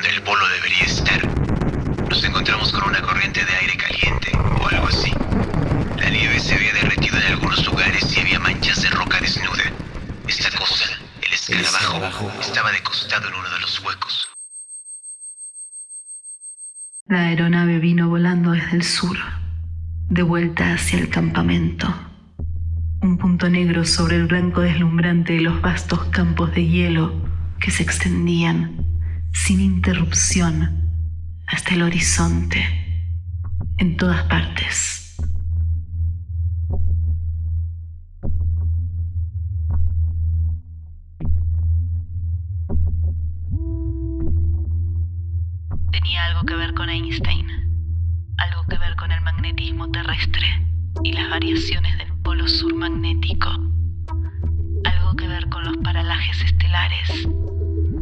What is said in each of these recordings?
de donde el polo debería estar. Nos encontramos con una corriente de aire caliente o algo así. La nieve se había derretido en algunos lugares y había manchas de roca desnuda. Esta cosa, el escarabajo, estaba de costado en uno de los huecos. La aeronave vino volando desde el sur, de vuelta hacia el campamento. Un punto negro sobre el blanco deslumbrante de los vastos campos de hielo que se extendían sin interrupción hasta el horizonte, en todas partes. Tenía algo que ver con Einstein, algo que ver con el magnetismo terrestre y las variaciones del polo sur magnético, algo que ver con los paralajes estelares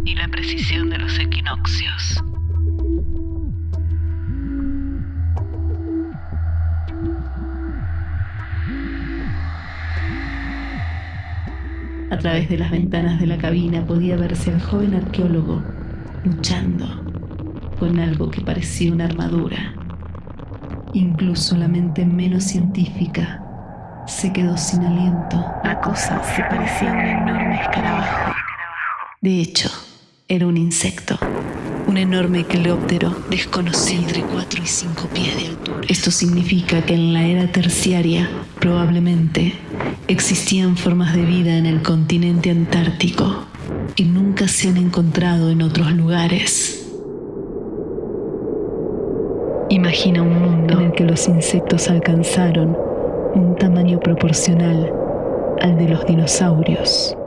y la precisión de los equinoccios. A través de las ventanas de la cabina podía verse al joven arqueólogo luchando con algo que parecía una armadura. Incluso la mente menos científica se quedó sin aliento. La cosa se parecía a un enorme escarabajo. De hecho, era un insecto, un enorme cleóptero desconocido entre 4 y 5 pies de altura. Esto significa que en la era terciaria, probablemente, existían formas de vida en el continente antártico y nunca se han encontrado en otros lugares. Imagina un mundo en el que los insectos alcanzaron un tamaño proporcional al de los dinosaurios.